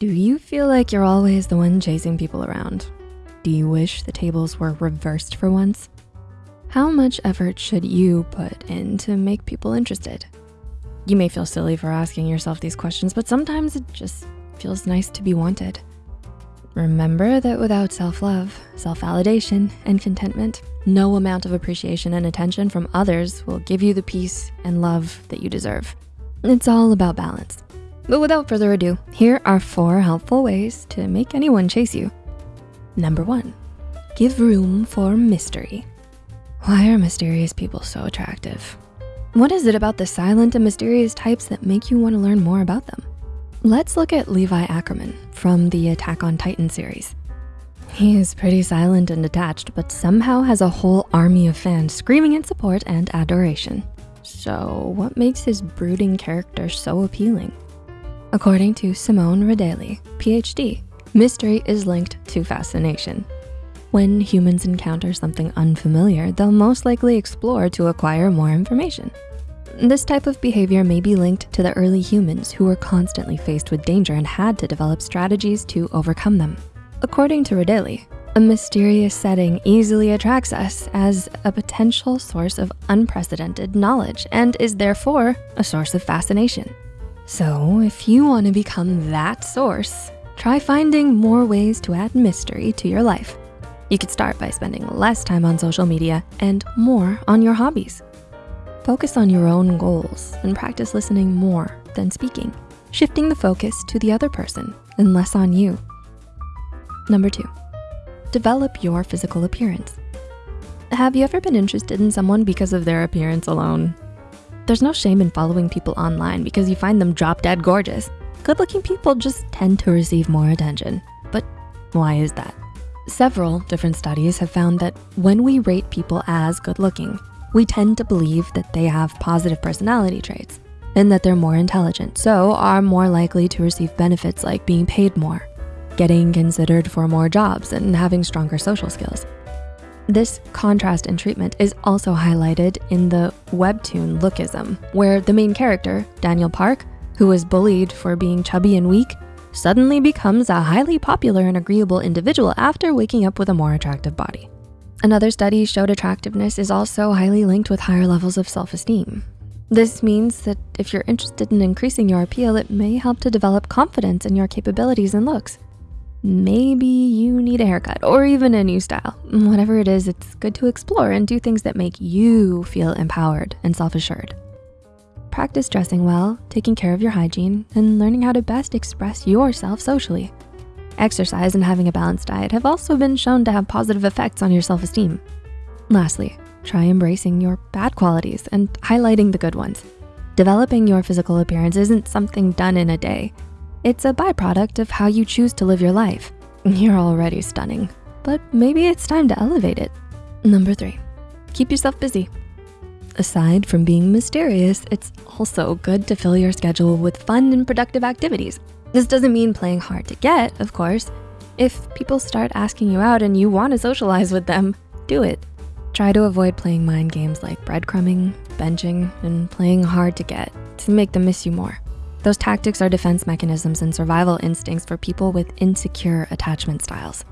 Do you feel like you're always the one chasing people around? Do you wish the tables were reversed for once? How much effort should you put in to make people interested? You may feel silly for asking yourself these questions, but sometimes it just feels nice to be wanted. Remember that without self-love, self-validation, and contentment, no amount of appreciation and attention from others will give you the peace and love that you deserve. It's all about balance. But without further ado, here are four helpful ways to make anyone chase you. Number one, give room for mystery. Why are mysterious people so attractive? What is it about the silent and mysterious types that make you wanna learn more about them? Let's look at Levi Ackerman from the Attack on Titan series. He is pretty silent and detached, but somehow has a whole army of fans screaming in support and adoration. So what makes his brooding character so appealing? According to Simone Redali, PhD, mystery is linked to fascination. When humans encounter something unfamiliar, they'll most likely explore to acquire more information. This type of behavior may be linked to the early humans who were constantly faced with danger and had to develop strategies to overcome them. According to Redali, a mysterious setting easily attracts us as a potential source of unprecedented knowledge and is therefore a source of fascination. So if you wanna become that source, try finding more ways to add mystery to your life. You could start by spending less time on social media and more on your hobbies. Focus on your own goals and practice listening more than speaking, shifting the focus to the other person and less on you. Number two, develop your physical appearance. Have you ever been interested in someone because of their appearance alone? There's no shame in following people online because you find them drop dead gorgeous. Good looking people just tend to receive more attention. But why is that? Several different studies have found that when we rate people as good looking, we tend to believe that they have positive personality traits and that they're more intelligent, so are more likely to receive benefits like being paid more, getting considered for more jobs, and having stronger social skills. This contrast in treatment is also highlighted in the webtoon Lookism, where the main character, Daniel Park, who was bullied for being chubby and weak, suddenly becomes a highly popular and agreeable individual after waking up with a more attractive body. Another study showed attractiveness is also highly linked with higher levels of self-esteem. This means that if you're interested in increasing your appeal, it may help to develop confidence in your capabilities and looks. Maybe you need a haircut or even a new style. Whatever it is, it's good to explore and do things that make you feel empowered and self-assured. Practice dressing well, taking care of your hygiene, and learning how to best express yourself socially. Exercise and having a balanced diet have also been shown to have positive effects on your self-esteem. Lastly, try embracing your bad qualities and highlighting the good ones. Developing your physical appearance isn't something done in a day. It's a byproduct of how you choose to live your life. You're already stunning, but maybe it's time to elevate it. Number three, keep yourself busy. Aside from being mysterious, it's also good to fill your schedule with fun and productive activities. This doesn't mean playing hard to get, of course. If people start asking you out and you wanna socialize with them, do it. Try to avoid playing mind games like breadcrumbing, benching, and playing hard to get to make them miss you more. Those tactics are defense mechanisms and survival instincts for people with insecure attachment styles.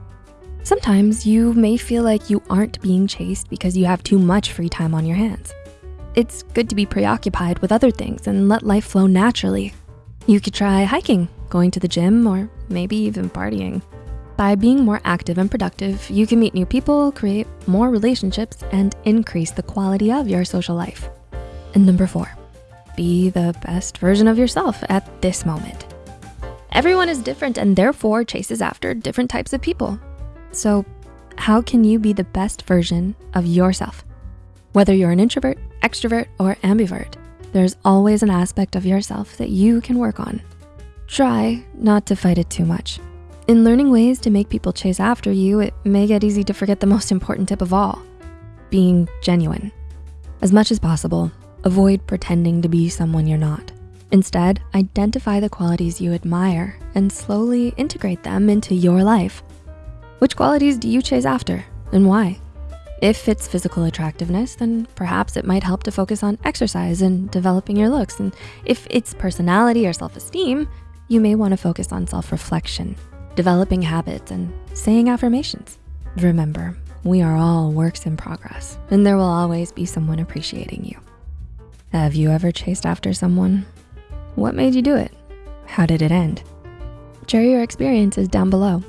Sometimes you may feel like you aren't being chased because you have too much free time on your hands. It's good to be preoccupied with other things and let life flow naturally. You could try hiking, going to the gym, or maybe even partying. By being more active and productive, you can meet new people, create more relationships, and increase the quality of your social life. And number four, be the best version of yourself at this moment. Everyone is different and therefore chases after different types of people. So how can you be the best version of yourself? Whether you're an introvert, extrovert, or ambivert, there's always an aspect of yourself that you can work on. Try not to fight it too much. In learning ways to make people chase after you, it may get easy to forget the most important tip of all, being genuine. As much as possible, Avoid pretending to be someone you're not. Instead, identify the qualities you admire and slowly integrate them into your life. Which qualities do you chase after and why? If it's physical attractiveness, then perhaps it might help to focus on exercise and developing your looks. And if it's personality or self-esteem, You may wanna focus on self-reflection, developing habits, and saying affirmations. Remember, we are all works in progress, and there will always be someone appreciating you. Have you ever chased after someone? What made you do it? How did it end? Share your experiences down below.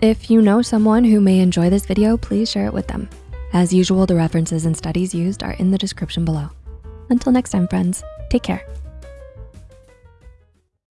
If you know someone who may enjoy this video, please share it with them. As usual, the references and studies used are in the description below. Until next time, friends, take care.